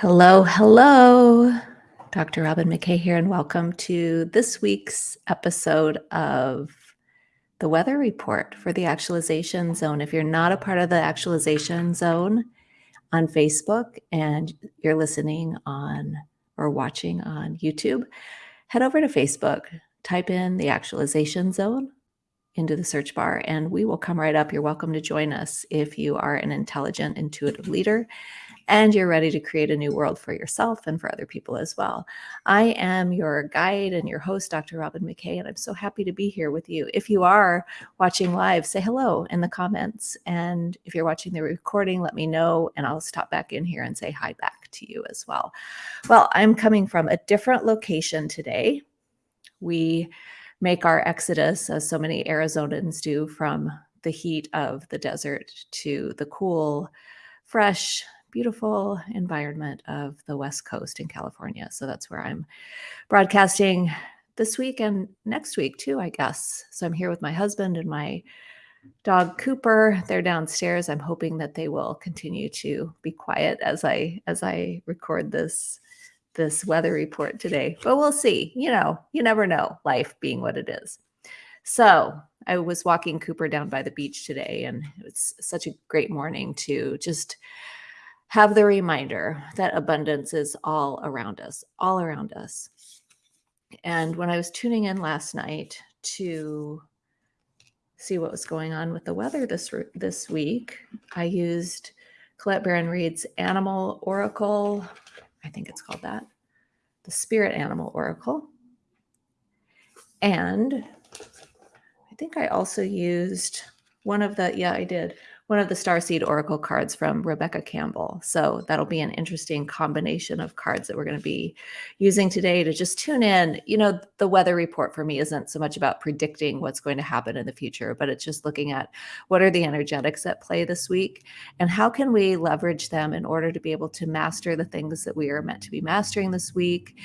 Hello, hello. Dr. Robin McKay here, and welcome to this week's episode of the weather report for the actualization zone. If you're not a part of the actualization zone on Facebook and you're listening on or watching on YouTube, head over to Facebook, type in the actualization zone into the search bar, and we will come right up. You're welcome to join us if you are an intelligent, intuitive leader and you're ready to create a new world for yourself and for other people as well. I am your guide and your host, Dr. Robin McKay, and I'm so happy to be here with you. If you are watching live, say hello in the comments. And if you're watching the recording, let me know, and I'll stop back in here and say hi back to you as well. Well, I'm coming from a different location today. We make our exodus, as so many Arizonans do, from the heat of the desert to the cool, fresh, beautiful environment of the West Coast in California. So that's where I'm broadcasting this week and next week too, I guess. So I'm here with my husband and my dog Cooper. They're downstairs. I'm hoping that they will continue to be quiet as I as I record this this weather report today. But we'll see. You know, you never know, life being what it is. So I was walking Cooper down by the beach today, and it was such a great morning to just have the reminder that abundance is all around us, all around us. And when I was tuning in last night to see what was going on with the weather this this week, I used Colette Baron-Reid's Animal Oracle. I think it's called that, the Spirit Animal Oracle. And I think I also used one of the, yeah, I did one of the Starseed Oracle cards from Rebecca Campbell. So that'll be an interesting combination of cards that we're going to be using today to just tune in. You know, the weather report for me isn't so much about predicting what's going to happen in the future, but it's just looking at what are the energetics at play this week and how can we leverage them in order to be able to master the things that we are meant to be mastering this week,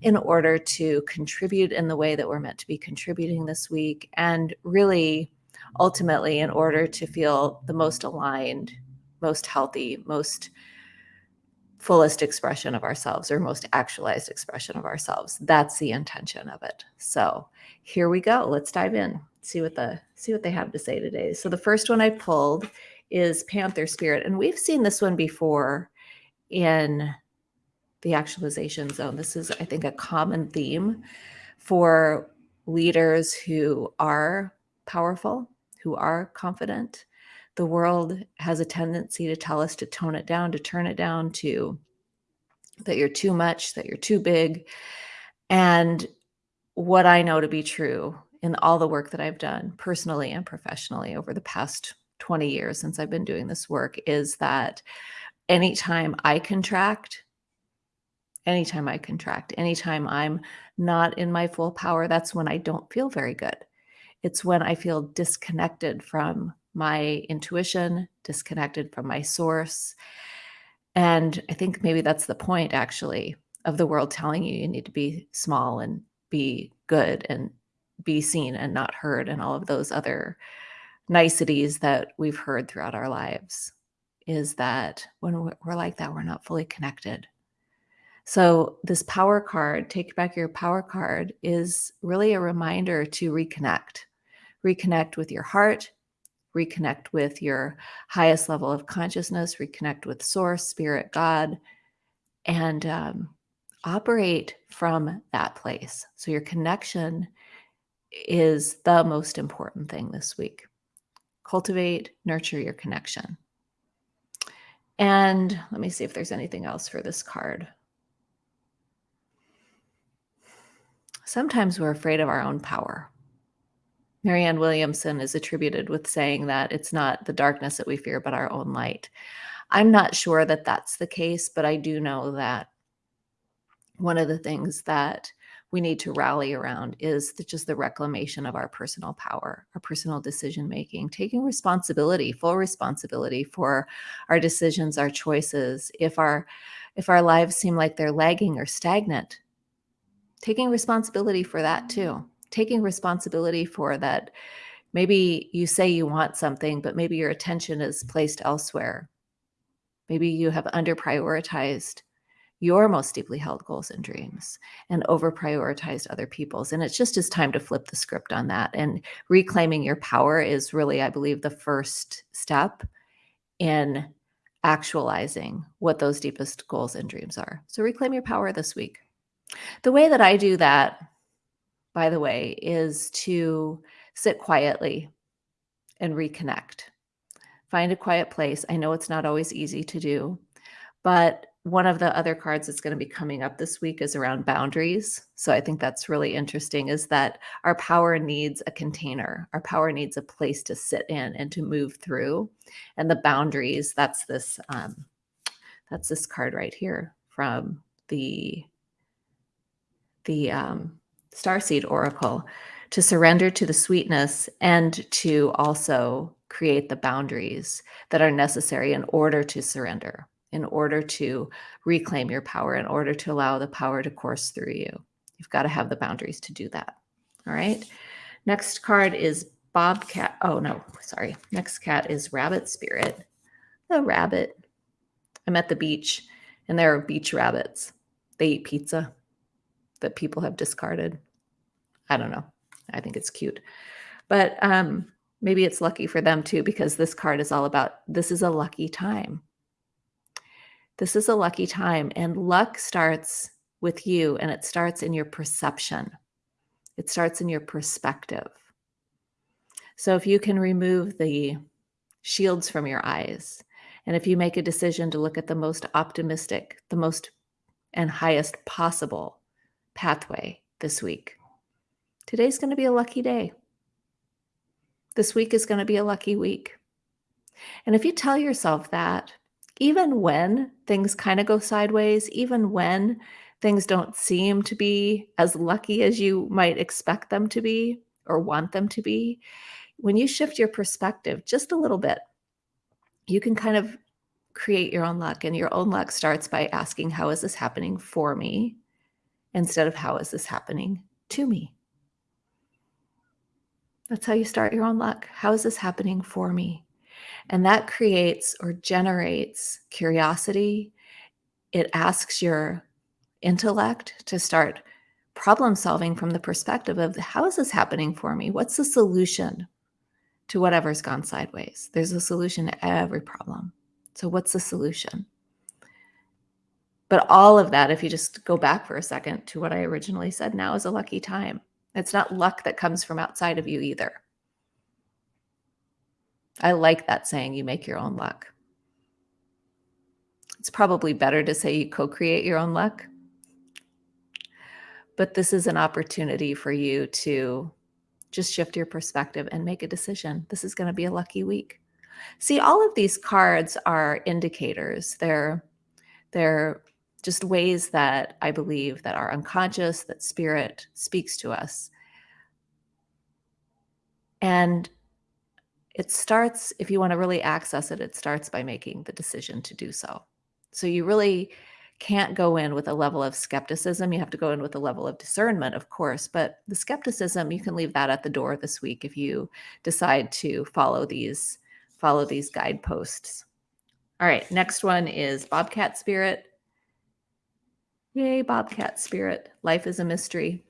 in order to contribute in the way that we're meant to be contributing this week, and really ultimately in order to feel the most aligned, most healthy, most fullest expression of ourselves or most actualized expression of ourselves. That's the intention of it. So here we go. Let's dive in. See what the see what they have to say today. So the first one I pulled is Panther Spirit, and we've seen this one before in the actualization zone. This is, I think, a common theme for leaders who are powerful who are confident. The world has a tendency to tell us to tone it down, to turn it down, to that you're too much, that you're too big. And what I know to be true in all the work that I've done personally and professionally over the past 20 years since I've been doing this work is that anytime I contract, anytime I contract, anytime I'm not in my full power, that's when I don't feel very good. It's when I feel disconnected from my intuition, disconnected from my source. And I think maybe that's the point, actually, of the world telling you you need to be small and be good and be seen and not heard, and all of those other niceties that we've heard throughout our lives. Is that when we're like that, we're not fully connected. So, this power card, take back your power card, is really a reminder to reconnect reconnect with your heart, reconnect with your highest level of consciousness, reconnect with source, spirit, God, and um, operate from that place. So your connection is the most important thing this week. Cultivate, nurture your connection. And let me see if there's anything else for this card. Sometimes we're afraid of our own power. Marianne Williamson is attributed with saying that it's not the darkness that we fear, but our own light. I'm not sure that that's the case, but I do know that one of the things that we need to rally around is just the reclamation of our personal power, our personal decision making, taking responsibility, full responsibility for our decisions, our choices. If our if our lives seem like they're lagging or stagnant, taking responsibility for that too taking responsibility for that. Maybe you say you want something, but maybe your attention is placed elsewhere. Maybe you have under prioritized your most deeply held goals and dreams and over prioritized other people's. And it's just as time to flip the script on that. And reclaiming your power is really, I believe, the first step in actualizing what those deepest goals and dreams are. So reclaim your power this week. The way that I do that, by the way, is to sit quietly and reconnect. Find a quiet place. I know it's not always easy to do, but one of the other cards that's going to be coming up this week is around boundaries. So I think that's really interesting is that our power needs a container. Our power needs a place to sit in and to move through. And the boundaries, that's this um, that's this card right here from the the um, Starseed Oracle to surrender to the sweetness and to also create the boundaries that are necessary in order to surrender in order to reclaim your power, in order to allow the power to course through you. You've got to have the boundaries to do that. All right. Next card is Bobcat. Oh, no, sorry. Next cat is Rabbit Spirit. The rabbit. I'm at the beach and there are beach rabbits. They eat pizza that people have discarded. I don't know. I think it's cute. But um, maybe it's lucky for them too, because this card is all about this is a lucky time. This is a lucky time, and luck starts with you and it starts in your perception. It starts in your perspective. So if you can remove the shields from your eyes, and if you make a decision to look at the most optimistic, the most and highest possible pathway this week, today's going to be a lucky day. This week is going to be a lucky week. And if you tell yourself that, even when things kind of go sideways, even when things don't seem to be as lucky as you might expect them to be or want them to be, when you shift your perspective just a little bit, you can kind of create your own luck. And your own luck starts by asking, How is this happening for me? Instead of How is this happening to me? That's how you start your own luck. How is this happening for me? And that creates or generates curiosity. It asks your intellect to start problem solving from the perspective of how is this happening for me? What's the solution to whatever's gone sideways? There's a solution to every problem. So, what's the solution? But all of that, if you just go back for a second to what I originally said, now is a lucky time. It's not luck that comes from outside of you either. I like that saying, you make your own luck. It's probably better to say you co create your own luck. But this is an opportunity for you to just shift your perspective and make a decision. This is going to be a lucky week. See, all of these cards are indicators. They're they're just ways that I believe that our unconscious, that spirit speaks to us. And it starts, if you want to really access it, it starts by making the decision to do so. So you really can't go in with a level of skepticism. You have to go in with a level of discernment, of course, but the skepticism, you can leave that at the door this week if you decide to follow these follow these guideposts. All right, next one is Bobcat Spirit. Yay, Bobcat Spirit. Life is a mystery.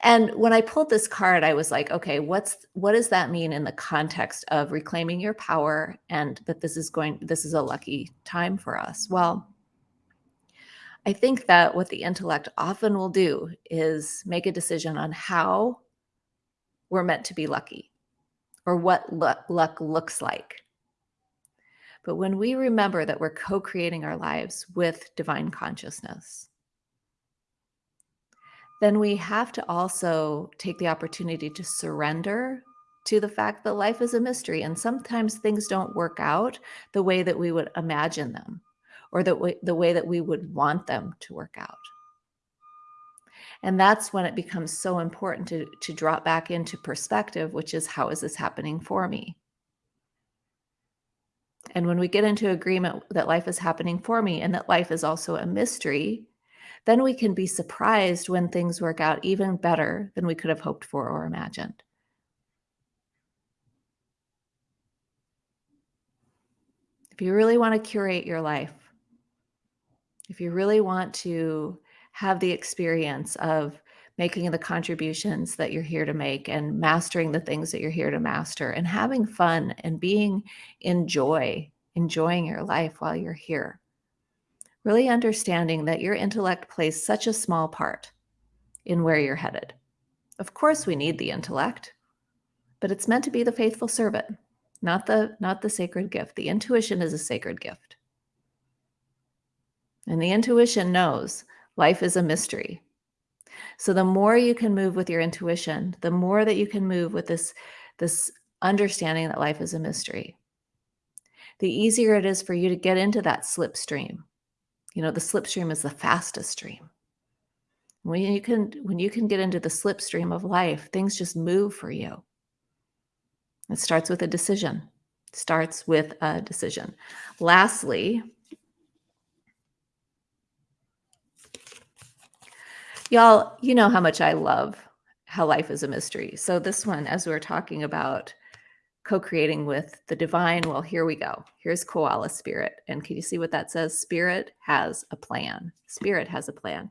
And when I pulled this card, I was like, okay, what's what does that mean in the context of reclaiming your power and that this is going this is a lucky time for us? Well, I think that what the intellect often will do is make a decision on how we're meant to be lucky or what luck, luck looks like. But when we remember that we're co creating our lives with divine consciousness, then we have to also take the opportunity to surrender to the fact that life is a mystery and sometimes things don't work out the way that we would imagine them or the way, the way that we would want them to work out. And that's when it becomes so important to, to drop back into perspective, which is how is this happening for me? And when we get into agreement that life is happening for me and that life is also a mystery, then we can be surprised when things work out even better than we could have hoped for or imagined. If you really want to curate your life, if you really want to have the experience of making the contributions that you're here to make and mastering the things that you're here to master and having fun and being in joy, enjoying your life while you're here. Really understanding that your intellect plays such a small part in where you're headed. Of course, we need the intellect, but it's meant to be the faithful servant, not the not the sacred gift. The intuition is a sacred gift. And the intuition knows life is a mystery. So the more you can move with your intuition, the more that you can move with this, this understanding that life is a mystery, the easier it is for you to get into that slipstream. You know, the slipstream is the fastest stream. When you can when you can get into the slipstream of life, things just move for you. It starts with a decision. It starts with a decision. Lastly, Y'all, you know how much I love how life is a mystery. So this one, as we are talking about co-creating with the divine, well, here we go. Here's koala spirit. And can you see what that says? Spirit has a plan. Spirit has a plan.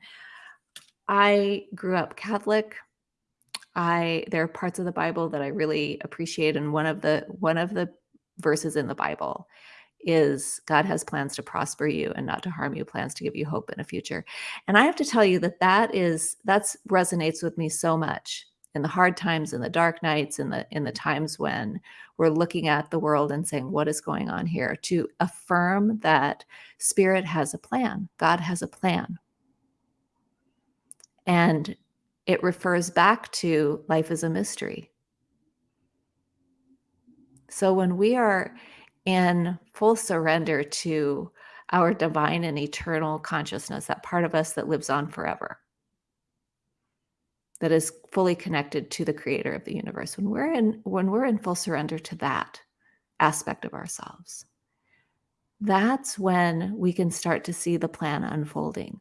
I grew up Catholic. I there are parts of the Bible that I really appreciate. And one of the one of the verses in the Bible is God has plans to prosper you and not to harm you, plans to give you hope in a future. And I have to tell you that that is that's resonates with me so much in the hard times, in the dark nights, in the in the times when we're looking at the world and saying, what is going on here? To affirm that spirit has a plan, God has a plan. And it refers back to life is a mystery. So when we are in full surrender to our divine and eternal consciousness, that part of us that lives on forever, that is fully connected to the creator of the universe. When we're in when we're in full surrender to that aspect of ourselves, that's when we can start to see the plan unfolding.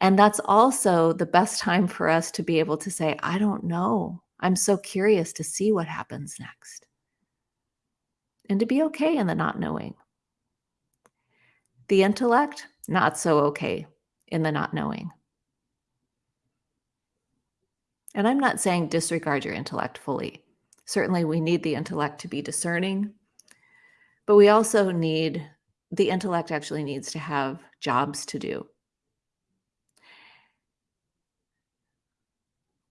And that's also the best time for us to be able to say, I don't know. I'm so curious to see what happens next and to be okay in the not knowing. The intellect, not so okay in the not knowing. And I'm not saying disregard your intellect fully. Certainly, we need the intellect to be discerning, but we also need the intellect actually needs to have jobs to do.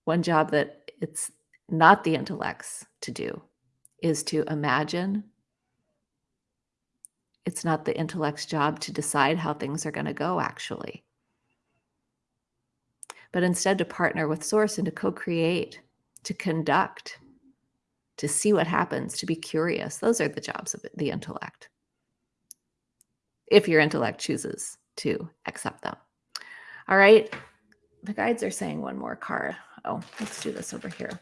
One job that it's not the intellect's to do is to imagine it's not the intellect's job to decide how things are going to go, actually. But instead, to partner with Source and to co create, to conduct, to see what happens, to be curious. Those are the jobs of the intellect. If your intellect chooses to accept them. All right. The guides are saying one more card. Oh, let's do this over here.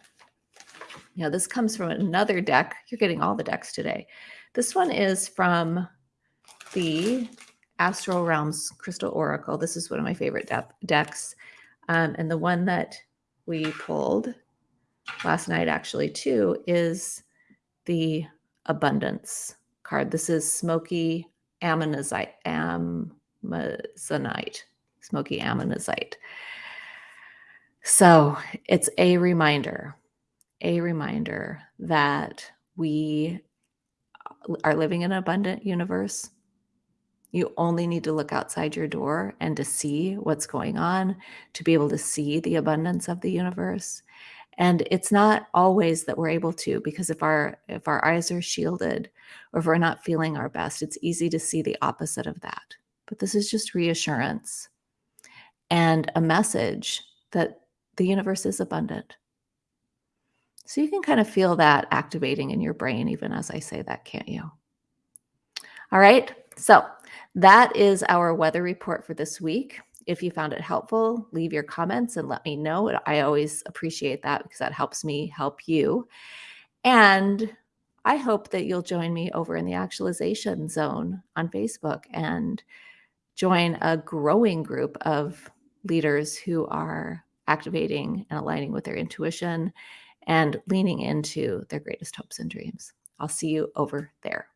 Yeah, this comes from another deck. You're getting all the decks today. This one is from the Astral Realms Crystal Oracle. This is one of my favorite de decks. Um, and the one that we pulled last night, actually, too, is the Abundance card. This is Smoky Ammonite. Smoky Ammonite. So it's a reminder, a reminder that we are living in an abundant universe you only need to look outside your door and to see what's going on, to be able to see the abundance of the universe. And it's not always that we're able to because if our if our eyes are shielded or if we're not feeling our best, it's easy to see the opposite of that. But this is just reassurance and a message that the universe is abundant. So you can kind of feel that activating in your brain even as I say that, can't you? All right. So that is our weather report for this week. If you found it helpful, leave your comments and let me know. I always appreciate that because that helps me help you. And I hope that you'll join me over in the actualization zone on Facebook and join a growing group of leaders who are activating and aligning with their intuition and leaning into their greatest hopes and dreams. I'll see you over there.